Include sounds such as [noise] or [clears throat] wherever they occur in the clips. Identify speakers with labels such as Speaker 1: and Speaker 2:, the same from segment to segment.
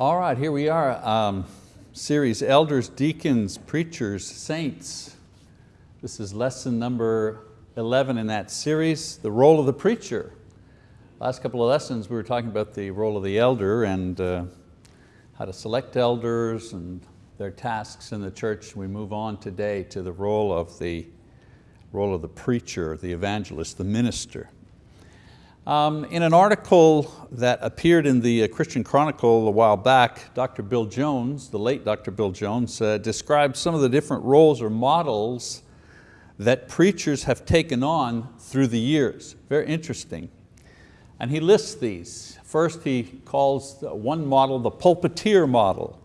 Speaker 1: All right, here we are. Um, series Elders, Deacons, Preachers, Saints. This is lesson number 11 in that series, the role of the preacher. Last couple of lessons we were talking about the role of the elder and uh, how to select elders and their tasks in the church. We move on today to the role of the, role of the preacher, the evangelist, the minister. Um, in an article that appeared in the uh, Christian Chronicle a while back, Dr. Bill Jones, the late Dr. Bill Jones, uh, described some of the different roles or models that preachers have taken on through the years. Very interesting. And he lists these. First he calls one model the pulpiteer model.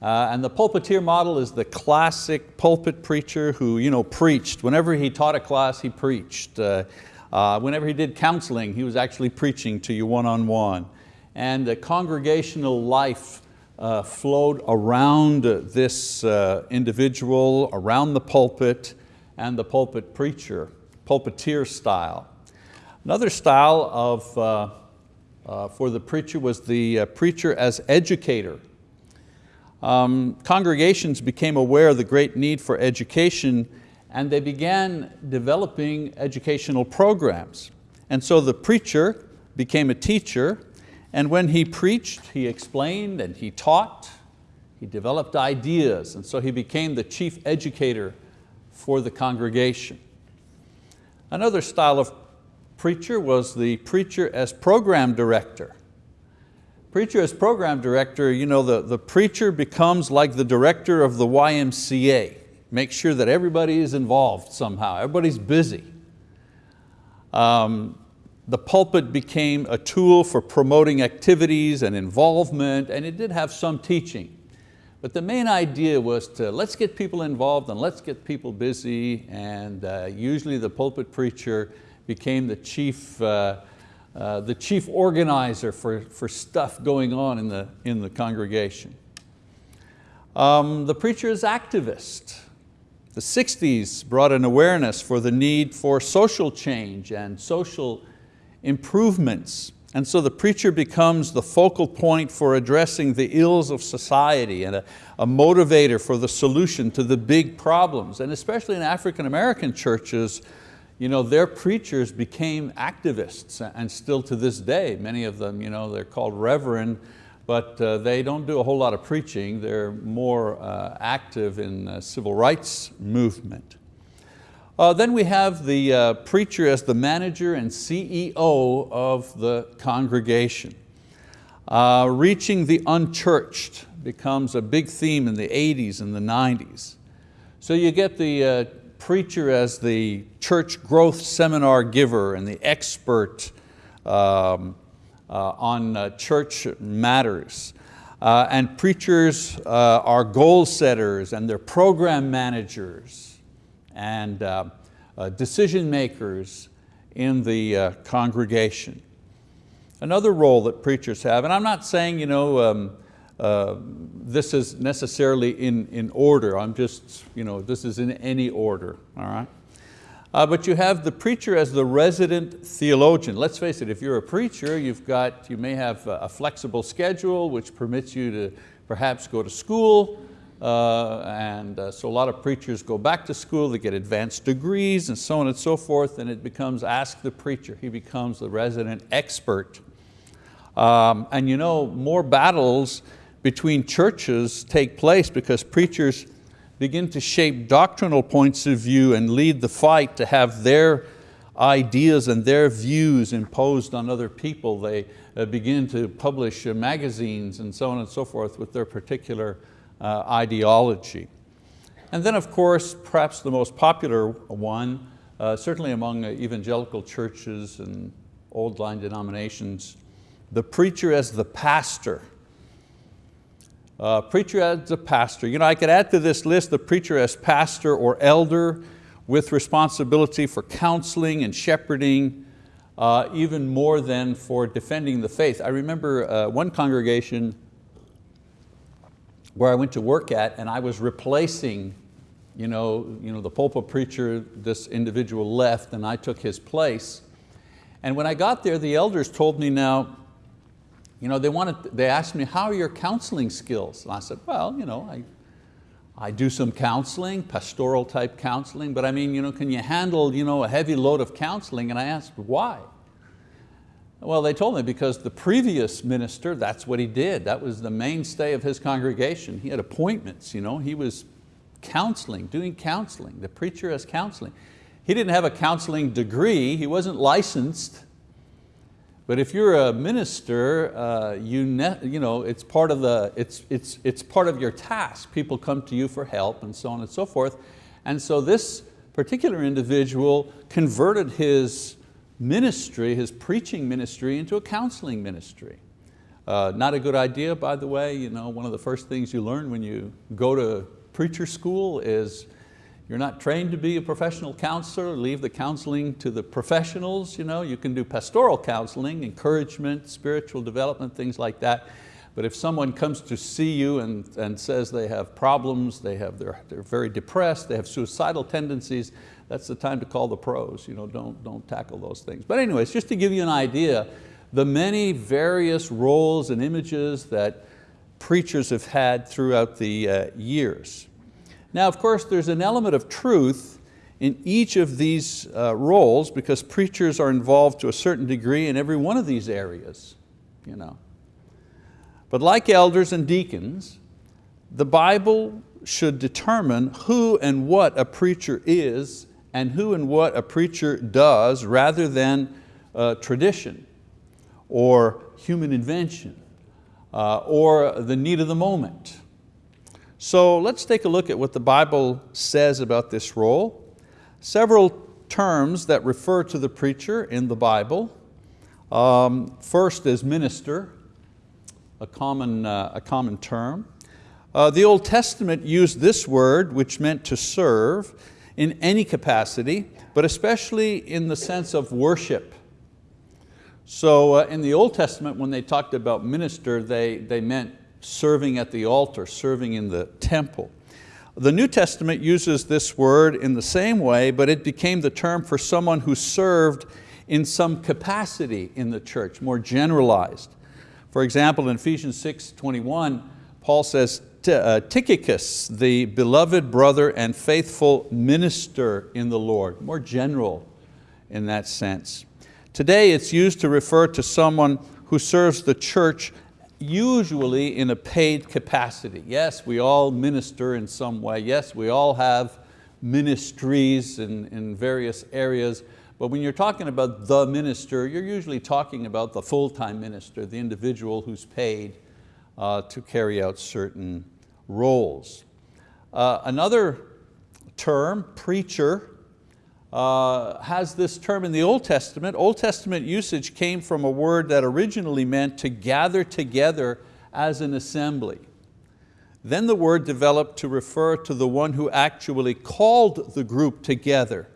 Speaker 1: Uh, and the pulpiteer model is the classic pulpit preacher who you know, preached. Whenever he taught a class, he preached. Uh, uh, whenever he did counseling, he was actually preaching to you one-on-one. -on -one. And the congregational life uh, flowed around this uh, individual, around the pulpit, and the pulpit preacher, pulpiteer style. Another style of, uh, uh, for the preacher was the uh, preacher as educator. Um, congregations became aware of the great need for education and they began developing educational programs. And so the preacher became a teacher and when he preached, he explained and he taught, he developed ideas and so he became the chief educator for the congregation. Another style of preacher was the preacher as program director. Preacher as program director, you know, the, the preacher becomes like the director of the YMCA. Make sure that everybody is involved somehow, everybody's busy. Um, the pulpit became a tool for promoting activities and involvement, and it did have some teaching. But the main idea was to let's get people involved and let's get people busy and uh, usually the pulpit preacher became the chief, uh, uh, the chief organizer for, for stuff going on in the, in the congregation. Um, the preacher is activist. The 60s brought an awareness for the need for social change and social improvements and so the preacher becomes the focal point for addressing the ills of society and a, a, motivator for the solution to the big problems. And especially in African American churches, you know, their preachers became activists and still to this day, many of them, you know, they're called reverend, but uh, they don't do a whole lot of preaching. They're more uh, active in civil rights movement. Uh, then we have the uh, preacher as the manager and CEO of the congregation. Uh, reaching the unchurched becomes a big theme in the 80s and the 90s. So you get the preacher as the church growth seminar giver and the expert um, on uh, church matters. and preachers are goal setters and they're program managers and uh, uh, decision makers in the uh, congregation. Another role that preachers have, and I'm not saying you know, um, uh, this is necessarily in, in order, I'm just, you know, this is in any order, all right? Uh, but you have the preacher as the resident theologian. Let's face it, if you're a preacher, you've got, you may have a flexible schedule which permits you to perhaps go to school, uh, and uh, so a lot of preachers go back to school, they get advanced degrees and so on and so forth, and it becomes ask the preacher. He becomes the resident expert. Um, and you know, more battles between churches take place because preachers begin to shape doctrinal points of view and lead the fight to have their ideas and their views imposed on other people. They uh, begin to publish uh, magazines and so on and so forth with their particular uh, ideology. And then of course, perhaps the most popular one, certainly among evangelical churches and old line denominations, the preacher as the pastor. Uh, preacher as the pastor. You know, I could add to this list the preacher as pastor or elder with responsibility for counseling and shepherding, uh, even more than for defending the faith. I remember uh, one congregation where I went to work at and I was replacing you know, you know, the pulpit preacher, this individual left and I took his place. And when I got there, the elders told me now, you know, they, wanted, they asked me, how are your counseling skills? And I said, well, you know, I, I do some counseling, pastoral type counseling, but I mean, you know, can you handle you know, a heavy load of counseling? And I asked, why? Well, they told me because the previous minister, that's what he did. That was the mainstay of his congregation. He had appointments, you know, he was counseling, doing counseling. The preacher has counseling. He didn't have a counseling degree, he wasn't licensed, but if you're a minister, uh, you, you know, it's, part of the, it's, it's, it's part of your task. People come to you for help and so on and so forth. And so this particular individual converted his ministry, his preaching ministry into a counseling ministry. Uh, not a good idea, by the way. You know, one of the first things you learn when you go to preacher school is you're not trained to be a professional counselor, leave the counseling to the professionals. You, know, you can do pastoral counseling, encouragement, spiritual development, things like that. But if someone comes to see you and, and says they have problems, they have, they're, they're very depressed, they have suicidal tendencies, that's the time to call the pros. You know, don't, don't tackle those things. But anyways, just to give you an idea, the many various roles and images that preachers have had throughout the uh, years. Now, of course, there's an element of truth in each of these uh, roles because preachers are involved to a certain degree in every one of these areas. You know. But like elders and deacons, the Bible should determine who and what a preacher is and who and what a preacher does rather than uh, tradition or human invention uh, or the need of the moment. So let's take a look at what the Bible says about this role. Several terms that refer to the preacher in the Bible. Um, first is minister, a common, uh, a common term. Uh, the Old Testament used this word, which meant to serve, in any capacity, but especially in the sense of worship. So uh, in the Old Testament, when they talked about minister, they, they meant serving at the altar, serving in the temple. The New Testament uses this word in the same way, but it became the term for someone who served in some capacity in the church, more generalized. For example, in Ephesians 6, 21, Paul says, uh, Tychicus, the beloved brother and faithful minister in the Lord, more general in that sense. Today it's used to refer to someone who serves the church usually in a paid capacity. Yes, we all minister in some way. Yes, we all have ministries in, in various areas, but when you're talking about the minister, you're usually talking about the full-time minister, the individual who's paid uh, to carry out certain roles. Uh, another term, preacher, uh, has this term in the Old Testament. Old Testament usage came from a word that originally meant to gather together as an assembly. Then the word developed to refer to the one who actually called the group together.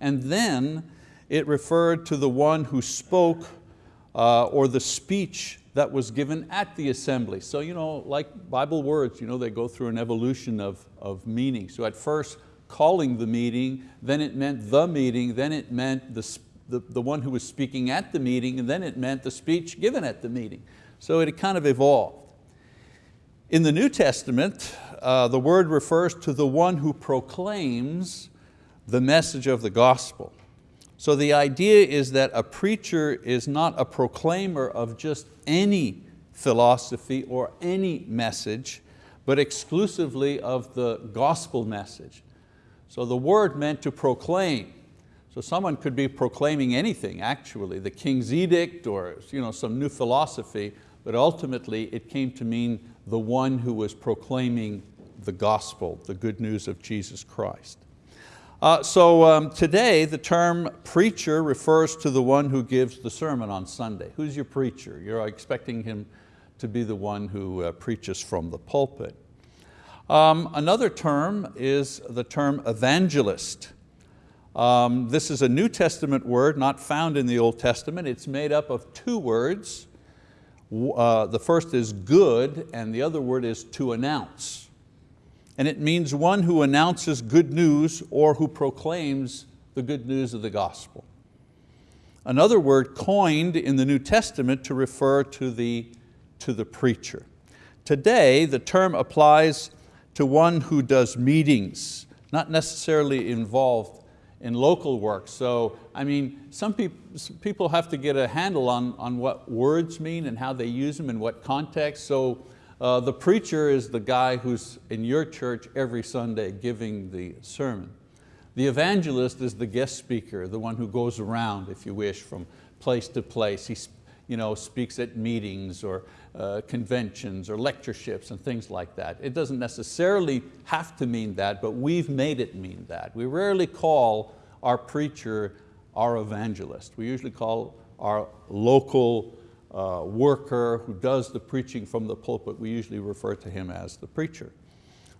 Speaker 1: And then it referred to the one who spoke uh, or the speech that was given at the assembly. So you know, like Bible words, you know, they go through an evolution of, of meaning. So at first, calling the meeting, then it meant the meeting, then it meant the, the, the one who was speaking at the meeting, and then it meant the speech given at the meeting. So it kind of evolved. In the New Testament, uh, the word refers to the one who proclaims the message of the gospel. So the idea is that a preacher is not a proclaimer of just any philosophy or any message, but exclusively of the gospel message. So the word meant to proclaim. So someone could be proclaiming anything actually, the king's edict or you know, some new philosophy, but ultimately it came to mean the one who was proclaiming the gospel, the good news of Jesus Christ. Uh, so um, today the term preacher refers to the one who gives the sermon on Sunday. Who's your preacher? You're expecting him to be the one who uh, preaches from the pulpit. Um, another term is the term evangelist. Um, this is a New Testament word not found in the Old Testament. It's made up of two words. Uh, the first is good and the other word is to announce. And it means one who announces good news or who proclaims the good news of the gospel. another word coined in the New Testament to refer to the, to the preacher. Today, the term applies to one who does meetings, not necessarily involved in local work. So, I mean, some, peop people have to get a handle on, on what words mean and how they use them in what context. So uh, the preacher is the guy who's in your church every Sunday giving the sermon. The evangelist is the guest speaker, the one who goes around, if you wish, from place to place. He you know, speaks at meetings or uh, conventions or lectureships and things like that. It doesn't necessarily have to mean that, but we've made it mean that. We rarely call our preacher our evangelist. We usually call our local uh, worker who does the preaching from the pulpit, we usually refer to him as the preacher.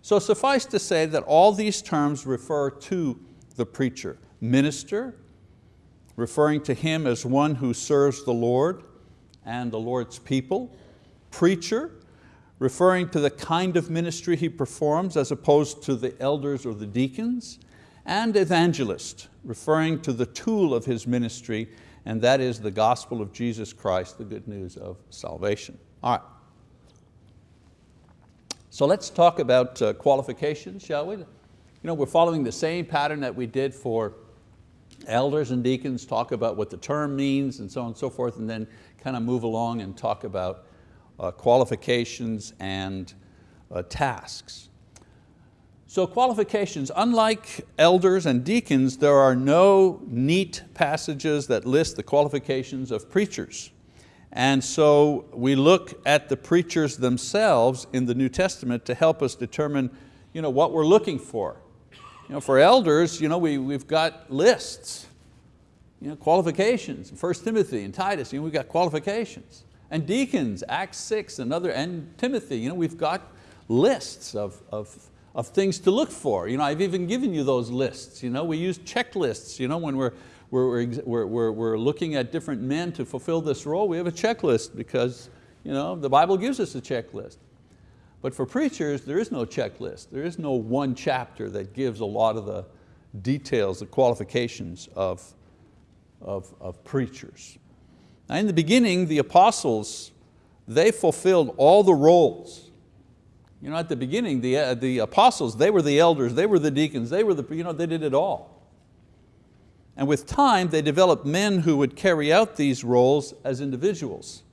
Speaker 1: So suffice to say that all these terms refer to the preacher. Minister, referring to him as one who serves the Lord and the Lord's people. Preacher, referring to the kind of ministry he performs as opposed to the elders or the deacons. And evangelist, referring to the tool of his ministry and that is the gospel of Jesus Christ, the good news of salvation. All right. So let's talk about uh, qualifications, shall we? You know, we're following the same pattern that we did for elders and deacons, talk about what the term means and so on and so forth, and then kind of move along and talk about qualifications and uh, tasks. So qualifications, unlike elders and deacons, there are no neat passages that list the qualifications of preachers. And so we look at the preachers themselves in the New Testament to help us determine you know, what we're looking for. You know, for elders, you know, we, we've got lists, you know, qualifications, 1 Timothy and Titus, you know, we've got qualifications. And deacons, Acts 6 and, other, and Timothy, you know, we've got lists of, of of things to look for. You know, I've even given you those lists. You know, we use checklists you know, when we're, we're, we're, we're, we're looking at different men to fulfill this role. We have a checklist because you know, the Bible gives us a checklist. But for preachers, there is no checklist. There is no one chapter that gives a lot of the details, the qualifications of, of, of preachers. Now in the beginning, the apostles, they fulfilled all the roles you know, at the beginning, the, uh, the apostles, they were the elders, they were the deacons, they, were the, you know, they did it all. And with time, they developed men who would carry out these roles as individuals.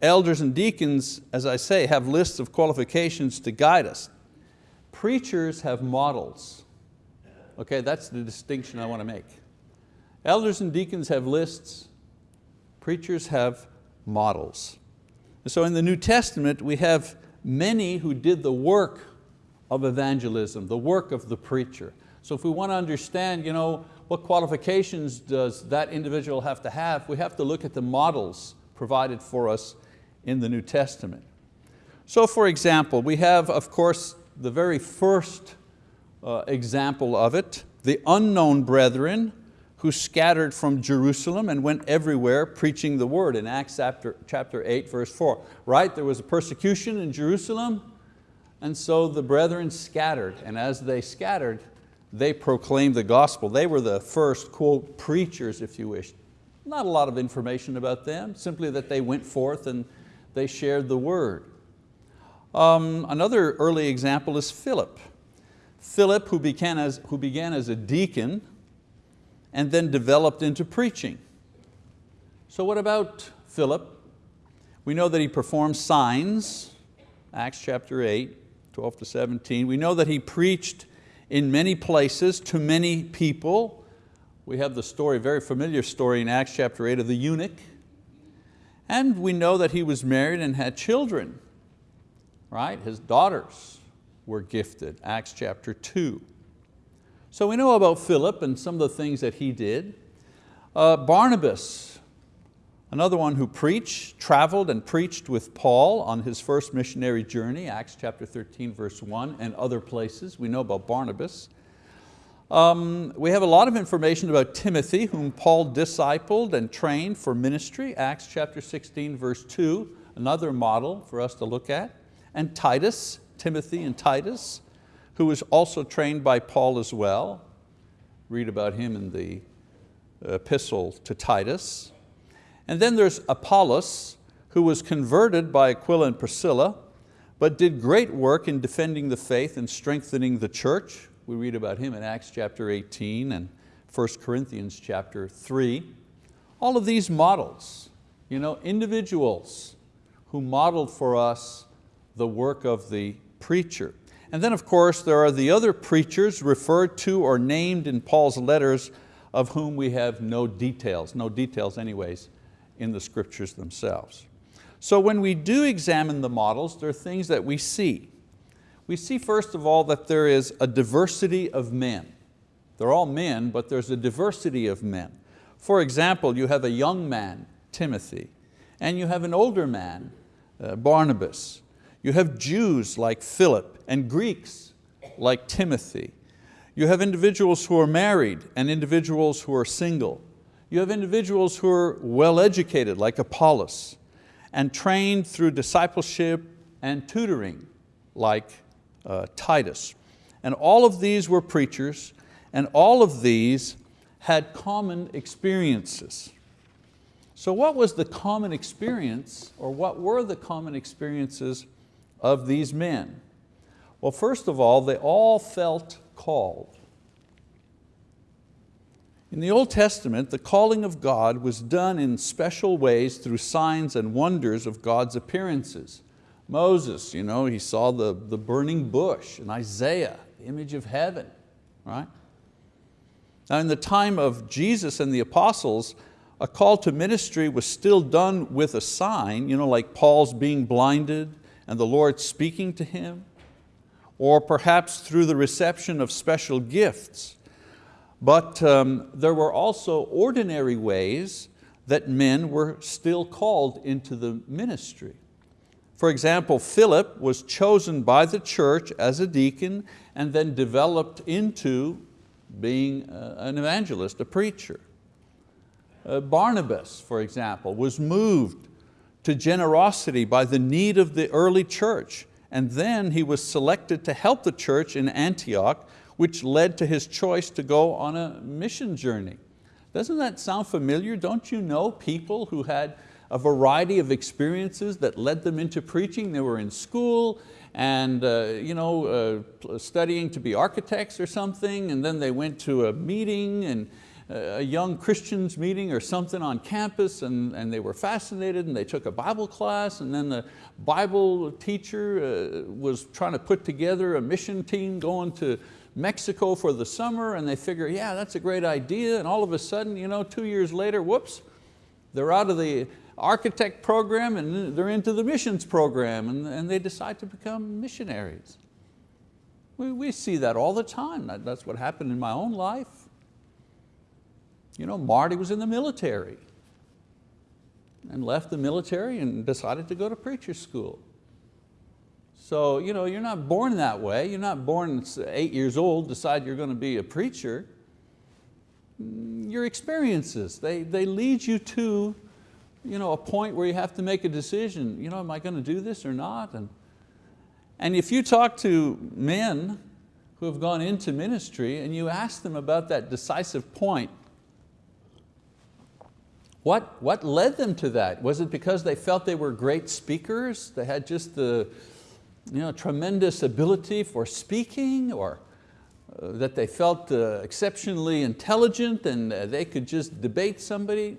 Speaker 1: Elders and deacons, as I say, have lists of qualifications to guide us. Preachers have models. Okay, that's the distinction I want to make. Elders and deacons have lists, preachers have models. And so in the New Testament, we have many who did the work of evangelism, the work of the preacher. So if we want to understand you know, what qualifications does that individual have to have, we have to look at the models provided for us in the New Testament. So for example, we have of course the very first uh, example of it, the unknown brethren who scattered from Jerusalem and went everywhere preaching the word in Acts chapter, chapter 8, verse 4. Right, there was a persecution in Jerusalem, and so the brethren scattered, and as they scattered, they proclaimed the gospel. They were the first, quote, preachers, if you wish. Not a lot of information about them, simply that they went forth and they shared the word. Um, another early example is Philip. Philip, who began, as, who began as a deacon, and then developed into preaching. So what about Philip? We know that he performed signs, Acts chapter 8, 12 to 17. We know that he preached in many places to many people. We have the story, very familiar story in Acts chapter 8 of the eunuch. And we know that he was married and had children, right? His daughters were gifted, Acts chapter 2. So we know about Philip and some of the things that he did. Uh, Barnabas, another one who preached, traveled and preached with Paul on his first missionary journey, Acts chapter 13, verse 1, and other places. We know about Barnabas. Um, we have a lot of information about Timothy, whom Paul discipled and trained for ministry, Acts chapter 16, verse 2, another model for us to look at. And Titus, Timothy and Titus, who was also trained by Paul as well. Read about him in the epistle to Titus. And then there's Apollos, who was converted by Aquila and Priscilla, but did great work in defending the faith and strengthening the church. We read about him in Acts chapter 18 and 1 Corinthians chapter 3. All of these models, you know, individuals who modeled for us the work of the preacher. And then of course there are the other preachers referred to or named in Paul's letters of whom we have no details, no details anyways, in the scriptures themselves. So when we do examine the models, there are things that we see. We see first of all that there is a diversity of men. They're all men, but there's a diversity of men. For example, you have a young man, Timothy, and you have an older man, uh, Barnabas. You have Jews like Philip and Greeks like Timothy. You have individuals who are married and individuals who are single. You have individuals who are well educated like Apollos and trained through discipleship and tutoring like uh, Titus. And all of these were preachers and all of these had common experiences. So what was the common experience or what were the common experiences of these men? Well, first of all, they all felt called. In the Old Testament, the calling of God was done in special ways through signs and wonders of God's appearances. Moses, you know, he saw the, the burning bush, and Isaiah, the image of heaven, right? Now in the time of Jesus and the apostles, a call to ministry was still done with a sign, you know, like Paul's being blinded and the Lord speaking to him, or perhaps through the reception of special gifts. But um, there were also ordinary ways that men were still called into the ministry. For example, Philip was chosen by the church as a deacon and then developed into being uh, an evangelist, a preacher. Uh, Barnabas, for example, was moved to generosity by the need of the early church, and then he was selected to help the church in Antioch, which led to his choice to go on a mission journey. Doesn't that sound familiar? Don't you know people who had a variety of experiences that led them into preaching? They were in school and uh, you know, uh, studying to be architects or something, and then they went to a meeting and a young Christians meeting or something on campus and, and they were fascinated and they took a Bible class and then the Bible teacher uh, was trying to put together a mission team going to Mexico for the summer and they figure, yeah, that's a great idea and all of a sudden, you know, two years later, whoops, they're out of the architect program and they're into the missions program and, and they decide to become missionaries. We, we see that all the time. That, that's what happened in my own life. You know, Marty was in the military and left the military and decided to go to preacher school. So you know, you're not born that way. You're not born eight years old, decide you're going to be a preacher. Your experiences, they, they lead you to you know, a point where you have to make a decision, you know, am I going to do this or not? And, and if you talk to men who have gone into ministry and you ask them about that decisive point, what, what led them to that? Was it because they felt they were great speakers? They had just the you know, tremendous ability for speaking or uh, that they felt uh, exceptionally intelligent and uh, they could just debate somebody?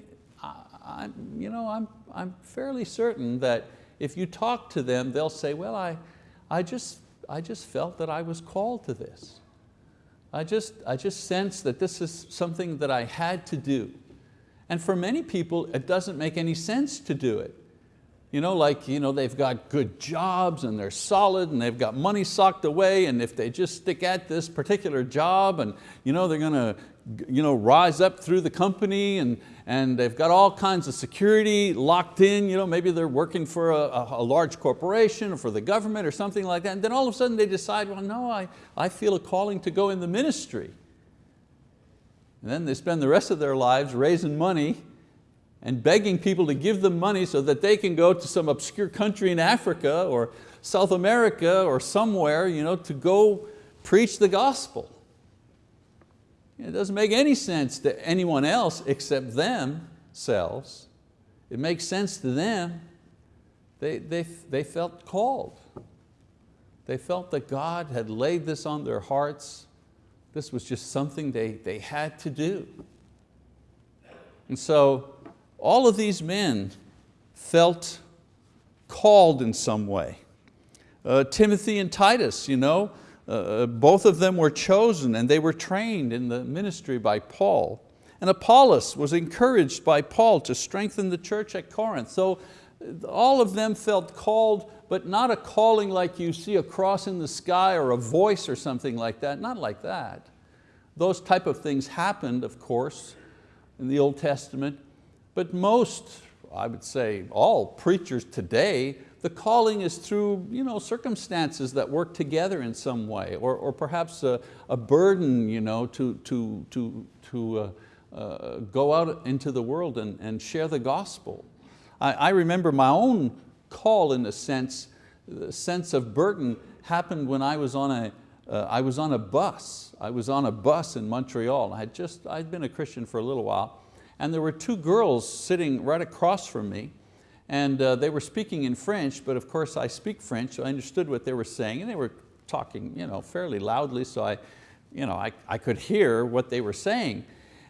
Speaker 1: I'm, you know, I'm, I'm fairly certain that if you talk to them, they'll say, well, I, I, just, I just felt that I was called to this. I just, I just sensed that this is something that I had to do. And for many people, it doesn't make any sense to do it. You know, like you know, they've got good jobs and they're solid and they've got money socked away and if they just stick at this particular job and you know, they're going to you know, rise up through the company and, and they've got all kinds of security locked in. You know, maybe they're working for a, a, large corporation or for the government or something like that. And then all of a sudden they decide, well, no, I, I feel a calling to go in the ministry. And then they spend the rest of their lives raising money and begging people to give them money so that they can go to some obscure country in Africa or South America or somewhere you know, to go preach the gospel. It doesn't make any sense to anyone else except themselves. It makes sense to them. They, they, they felt called. They felt that God had laid this on their hearts. This was just something they, they had to do. And so all of these men felt called in some way. Uh, Timothy and Titus, you know, uh, uh, both of them were chosen and they were trained in the ministry by Paul. And Apollos was encouraged by Paul to strengthen the church at Corinth. So all of them felt called, but not a calling like you see a cross in the sky or a voice or something like that, not like that. Those type of things happened, of course, in the Old Testament, but most, I would say all preachers today the calling is through you know, circumstances that work together in some way, or, or perhaps a, a burden you know, to, to, to, to uh, uh, go out into the world and, and share the gospel. I, I remember my own call in a sense, the sense of burden happened when I was on a, uh, I was on a bus. I was on a bus in Montreal. I had just, I'd been a Christian for a little while, and there were two girls sitting right across from me, and uh, they were speaking in French, but of course I speak French, so I understood what they were saying, and they were talking you know, fairly loudly, so I, you know, I, I could hear what they were saying.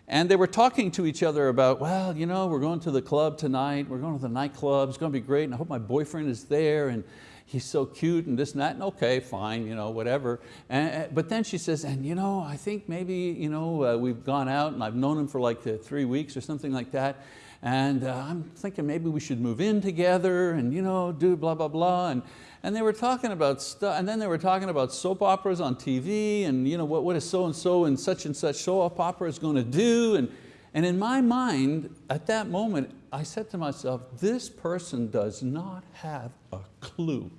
Speaker 1: And they were talking to each other about, well, you know, we're going to the club tonight, we're going to the nightclub, it's going to be great, and I hope my boyfriend is there, and he's so cute, and this and that, and okay, fine, you know, whatever. And, but then she says, and you know, I think maybe you know, uh, we've gone out, and I've known him for like uh, three weeks or something like that, and uh, I'm thinking maybe we should move in together and you know, do blah, blah, blah. And, and they were talking about stuff, and then they were talking about soap operas on TV and you know, what, what is so-and-so and such and such soap opera is going to do. And, and in my mind, at that moment, I said to myself, this person does not have a clue.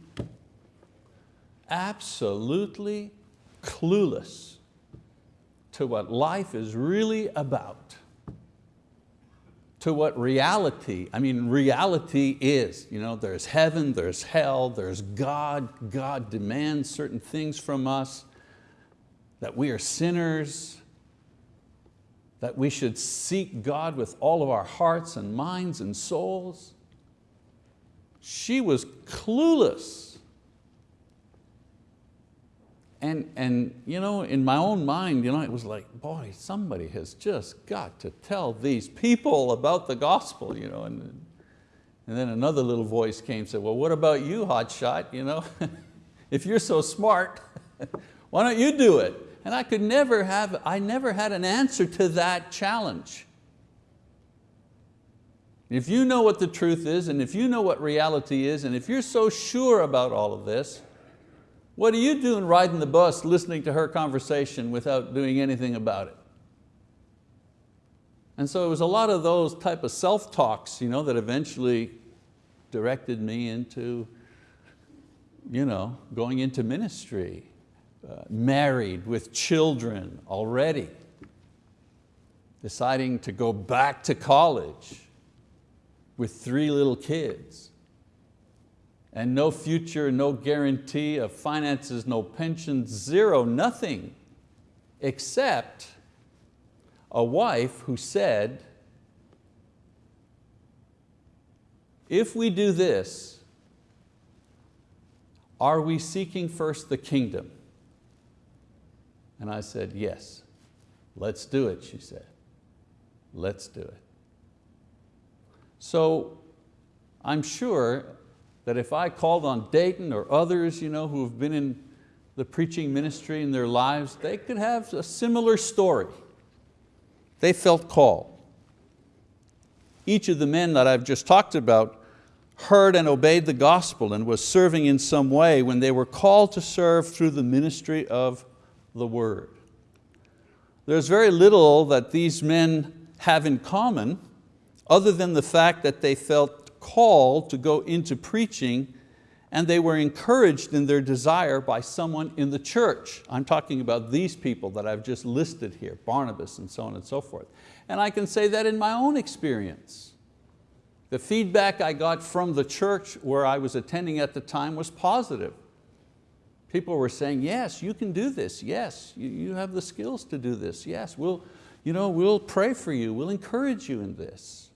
Speaker 1: Absolutely clueless to what life is really about to what reality, I mean reality is. You know, there's heaven, there's hell, there's God. God demands certain things from us, that we are sinners, that we should seek God with all of our hearts and minds and souls. She was clueless and, and you know, in my own mind, you know, it was like, boy, somebody has just got to tell these people about the gospel. You know, and, and then another little voice came and said, well, what about you, hotshot? You know, [laughs] if you're so smart, [laughs] why don't you do it? And I could never have, I never had an answer to that challenge. If you know what the truth is, and if you know what reality is, and if you're so sure about all of this, what are you doing riding the bus listening to her conversation without doing anything about it? And so it was a lot of those type of self-talks you know, that eventually directed me into you know, going into ministry, uh, married with children already, deciding to go back to college with three little kids and no future, no guarantee of finances, no pensions, zero, nothing, except a wife who said, if we do this, are we seeking first the kingdom? And I said, yes, let's do it, she said. Let's do it. So I'm sure that if I called on Dayton or others you know, who have been in the preaching ministry in their lives, they could have a similar story. They felt called. Each of the men that I've just talked about heard and obeyed the gospel and was serving in some way when they were called to serve through the ministry of the word. There's very little that these men have in common other than the fact that they felt call to go into preaching and they were encouraged in their desire by someone in the church. I'm talking about these people that I've just listed here, Barnabas and so on and so forth. And I can say that in my own experience. The feedback I got from the church where I was attending at the time was positive. People were saying, yes, you can do this. Yes, you, you have the skills to do this. Yes, we'll, you know, we'll pray for you. We'll encourage you in this.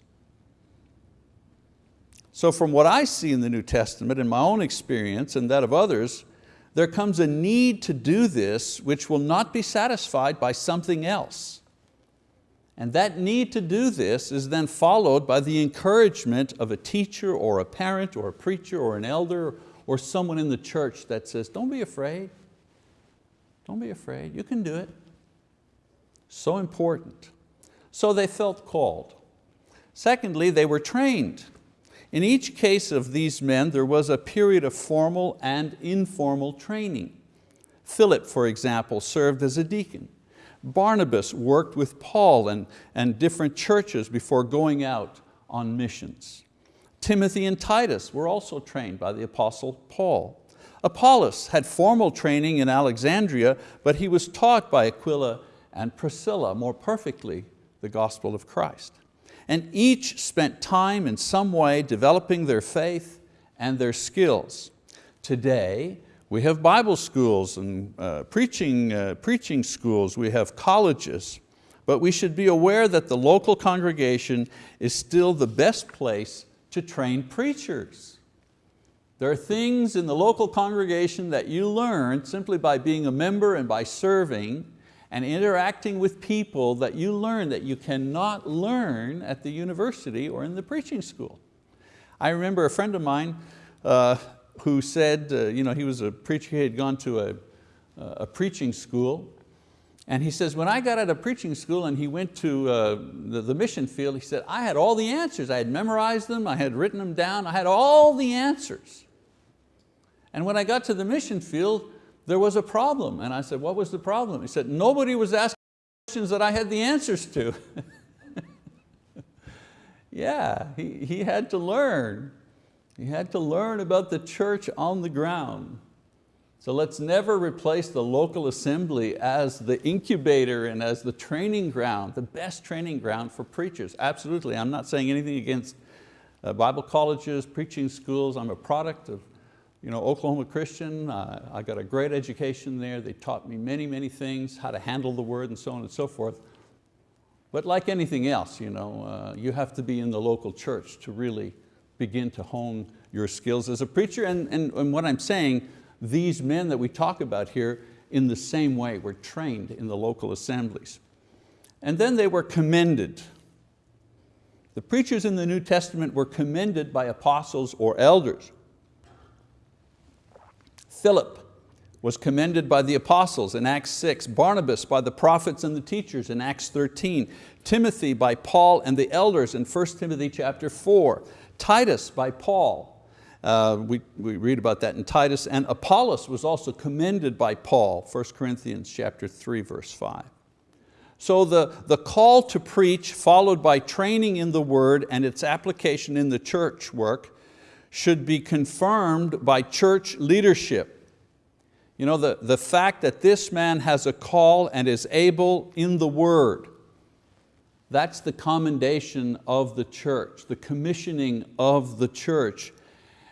Speaker 1: So from what I see in the New Testament, in my own experience and that of others, there comes a need to do this which will not be satisfied by something else. And that need to do this is then followed by the encouragement of a teacher or a parent or a preacher or an elder or someone in the church that says, don't be afraid. Don't be afraid, you can do it. So important. So they felt called. Secondly, they were trained. In each case of these men, there was a period of formal and informal training. Philip, for example, served as a deacon. Barnabas worked with Paul and, and different churches before going out on missions. Timothy and Titus were also trained by the apostle Paul. Apollos had formal training in Alexandria, but he was taught by Aquila and Priscilla more perfectly the gospel of Christ and each spent time in some way developing their faith and their skills. Today, we have Bible schools and uh, preaching, uh, preaching schools, we have colleges, but we should be aware that the local congregation is still the best place to train preachers. There are things in the local congregation that you learn simply by being a member and by serving and interacting with people that you learn that you cannot learn at the university or in the preaching school. I remember a friend of mine uh, who said, uh, you know, he was a preacher, he had gone to a, a preaching school, and he says, when I got out of preaching school and he went to uh, the, the mission field, he said, I had all the answers. I had memorized them, I had written them down, I had all the answers. And when I got to the mission field, there was a problem. And I said, what was the problem? He said, nobody was asking questions that I had the answers to. [laughs] yeah, he, he had to learn. He had to learn about the church on the ground. So let's never replace the local assembly as the incubator and as the training ground, the best training ground for preachers. Absolutely, I'm not saying anything against uh, Bible colleges, preaching schools. I'm a product of you know, Oklahoma Christian, uh, I got a great education there. They taught me many, many things, how to handle the word and so on and so forth. But like anything else, you, know, uh, you have to be in the local church to really begin to hone your skills as a preacher. And, and, and what I'm saying, these men that we talk about here, in the same way, were trained in the local assemblies. And then they were commended. The preachers in the New Testament were commended by apostles or elders. Philip was commended by the apostles in Acts 6, Barnabas by the prophets and the teachers in Acts 13, Timothy by Paul and the elders in 1 Timothy chapter 4, Titus by Paul, uh, we, we read about that in Titus, and Apollos was also commended by Paul, 1 Corinthians chapter 3, verse 5. So the, the call to preach followed by training in the word and its application in the church work should be confirmed by church leadership. You know, the, the fact that this man has a call and is able in the word, that's the commendation of the church, the commissioning of the church.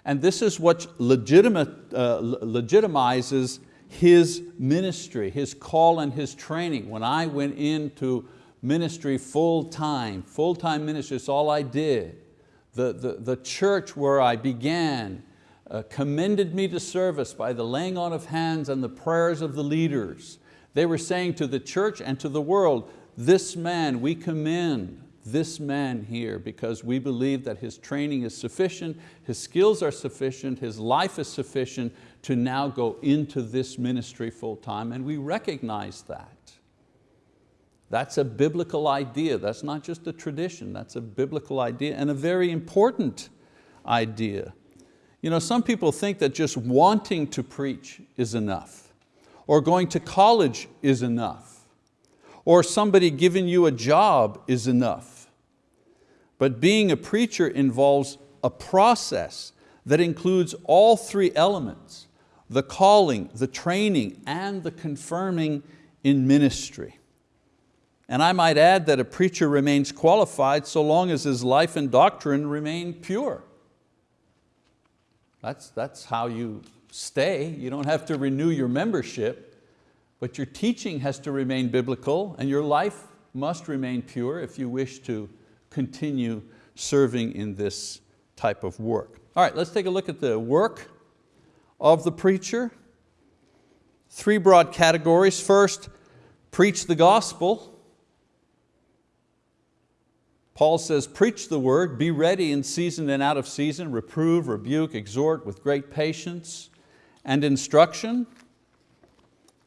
Speaker 1: And this is what legitimate, uh, legitimizes his ministry, his call and his training. When I went into ministry full time, full time ministry, it's all I did the, the, the church where I began uh, commended me to service by the laying on of hands and the prayers of the leaders. They were saying to the church and to the world, this man, we commend this man here because we believe that his training is sufficient, his skills are sufficient, his life is sufficient to now go into this ministry full time and we recognize that. That's a biblical idea. That's not just a tradition. That's a biblical idea and a very important idea. You know, some people think that just wanting to preach is enough, or going to college is enough, or somebody giving you a job is enough. But being a preacher involves a process that includes all three elements, the calling, the training, and the confirming in ministry. And I might add that a preacher remains qualified so long as his life and doctrine remain pure. That's, that's how you stay, you don't have to renew your membership, but your teaching has to remain biblical and your life must remain pure if you wish to continue serving in this type of work. All right, let's take a look at the work of the preacher. Three broad categories. First, preach the gospel. Paul says, preach the word, be ready in season and out of season, reprove, rebuke, exhort with great patience and instruction.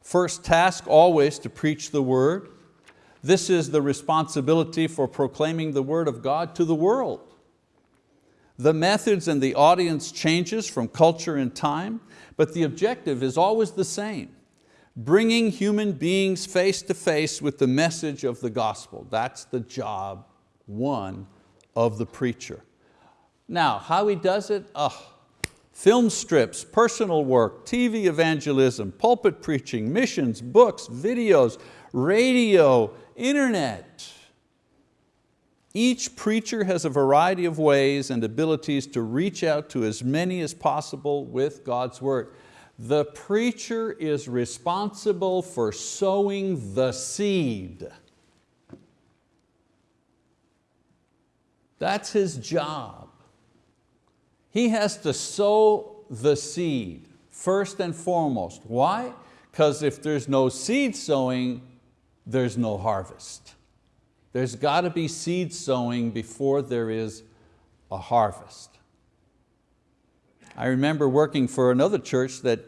Speaker 1: First task always to preach the word. This is the responsibility for proclaiming the word of God to the world. The methods and the audience changes from culture and time, but the objective is always the same, bringing human beings face to face with the message of the gospel. That's the job one of the preacher. Now, how he does it? Oh, film strips, personal work, TV evangelism, pulpit preaching, missions, books, videos, radio, internet. Each preacher has a variety of ways and abilities to reach out to as many as possible with God's word. The preacher is responsible for sowing the seed. That's his job. He has to sow the seed first and foremost. Why? Because if there's no seed sowing, there's no harvest. There's got to be seed sowing before there is a harvest. I remember working for another church that,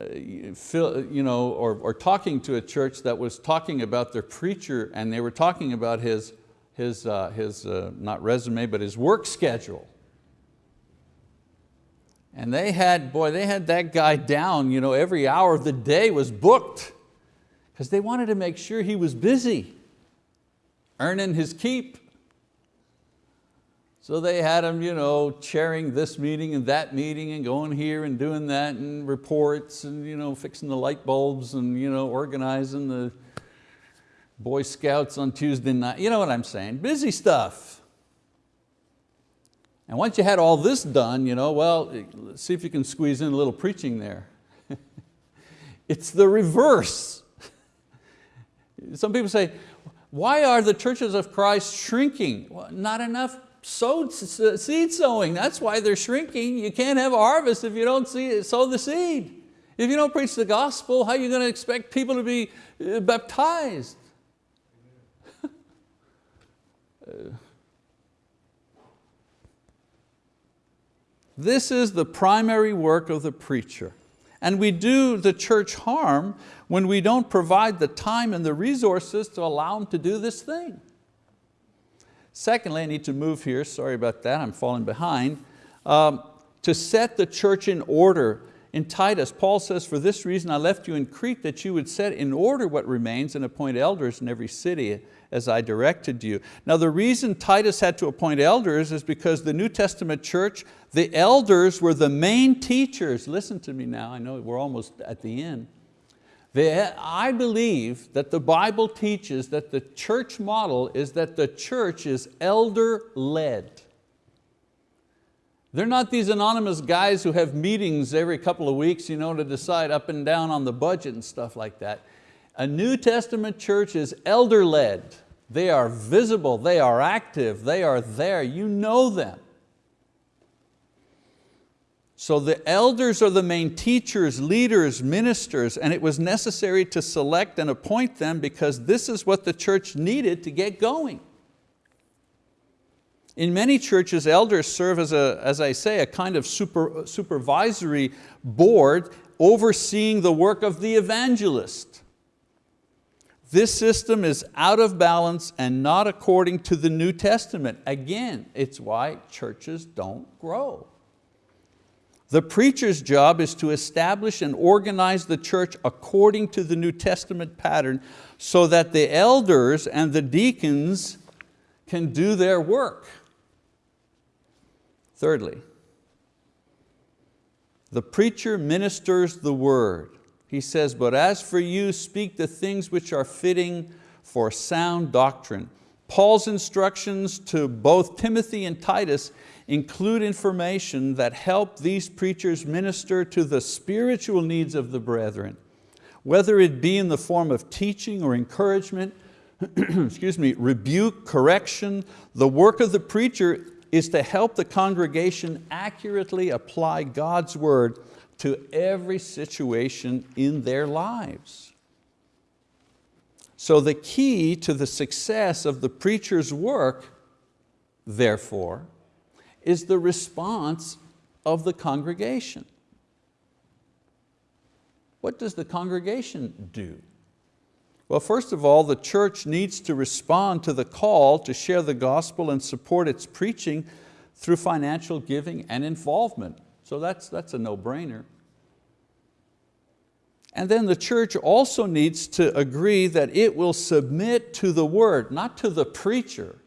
Speaker 1: uh, you know, or, or talking to a church that was talking about their preacher and they were talking about his, his, uh, his uh, not resume, but his work schedule. And they had, boy, they had that guy down, you know, every hour of the day was booked because they wanted to make sure he was busy earning his keep. So they had him you know, chairing this meeting and that meeting and going here and doing that and reports and you know, fixing the light bulbs and you know, organizing the Boy Scouts on Tuesday night. You know what I'm saying, busy stuff. And once you had all this done, you know, well, see if you can squeeze in a little preaching there. [laughs] it's the reverse. [laughs] Some people say, why are the churches of Christ shrinking? Well, not enough sowed, seed sowing. That's why they're shrinking. You can't have a harvest if you don't see, sow the seed. If you don't preach the gospel, how are you going to expect people to be uh, baptized? This is the primary work of the preacher. And we do the church harm when we don't provide the time and the resources to allow them to do this thing. Secondly, I need to move here, sorry about that, I'm falling behind. Um, to set the church in order. In Titus, Paul says, for this reason I left you in Crete that you would set in order what remains and appoint elders in every city as I directed you. Now the reason Titus had to appoint elders is because the New Testament church, the elders were the main teachers. Listen to me now, I know we're almost at the end. I believe that the Bible teaches that the church model is that the church is elder-led. They're not these anonymous guys who have meetings every couple of weeks you know, to decide up and down on the budget and stuff like that. A New Testament church is elder-led. They are visible, they are active, they are there, you know them. So the elders are the main teachers, leaders, ministers, and it was necessary to select and appoint them because this is what the church needed to get going. In many churches, elders serve as, a, as I say, a kind of super, supervisory board overseeing the work of the evangelist. This system is out of balance and not according to the New Testament. Again, it's why churches don't grow. The preacher's job is to establish and organize the church according to the New Testament pattern so that the elders and the deacons can do their work. Thirdly, the preacher ministers the word. He says, but as for you, speak the things which are fitting for sound doctrine. Paul's instructions to both Timothy and Titus include information that help these preachers minister to the spiritual needs of the brethren, whether it be in the form of teaching or encouragement, [clears throat] excuse me, rebuke, correction, the work of the preacher is to help the congregation accurately apply God's word to every situation in their lives. So the key to the success of the preacher's work, therefore, is the response of the congregation. What does the congregation do? Well, first of all, the church needs to respond to the call to share the gospel and support its preaching through financial giving and involvement. So that's, that's a no-brainer. And then the church also needs to agree that it will submit to the word, not to the preacher.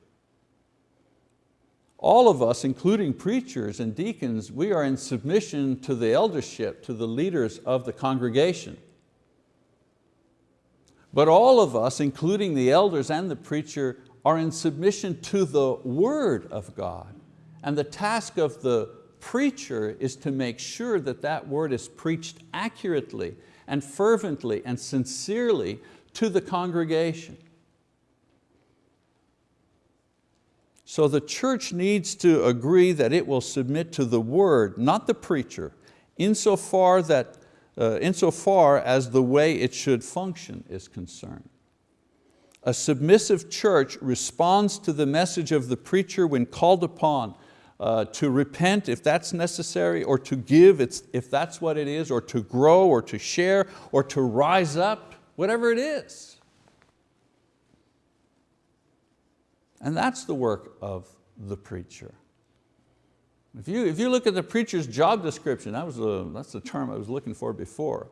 Speaker 1: All of us, including preachers and deacons, we are in submission to the eldership, to the leaders of the congregation. But all of us, including the elders and the preacher, are in submission to the word of God. And the task of the preacher is to make sure that that word is preached accurately and fervently and sincerely to the congregation. So the church needs to agree that it will submit to the word, not the preacher, insofar, that, uh, insofar as the way it should function is concerned. A submissive church responds to the message of the preacher when called upon uh, to repent if that's necessary, or to give if that's what it is, or to grow, or to share, or to rise up, whatever it is. And that's the work of the preacher. If you, if you look at the preacher's job description, that was a, that's the term I was looking for before.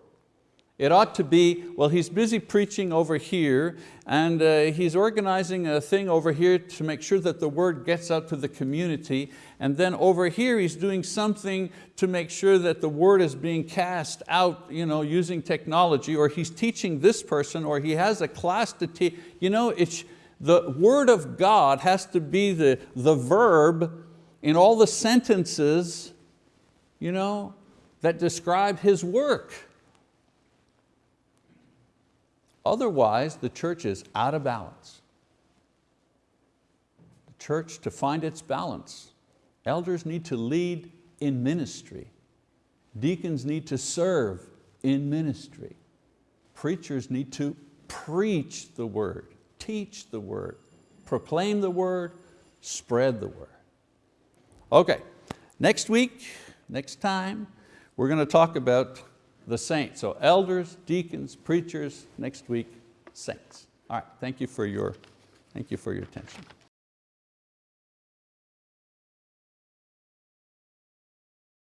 Speaker 1: It ought to be, well, he's busy preaching over here and uh, he's organizing a thing over here to make sure that the word gets out to the community. And then over here he's doing something to make sure that the word is being cast out you know, using technology or he's teaching this person or he has a class to teach. You know, it's, the word of God has to be the, the verb in all the sentences you know, that describe His work. Otherwise, the church is out of balance. The church, to find its balance, elders need to lead in ministry. Deacons need to serve in ministry. Preachers need to preach the word, teach the word, proclaim the word, spread the word. Okay, next week, next time, we're going to talk about the saints. So elders, deacons, preachers, next week, saints. All right, thank you for your, thank you for your attention.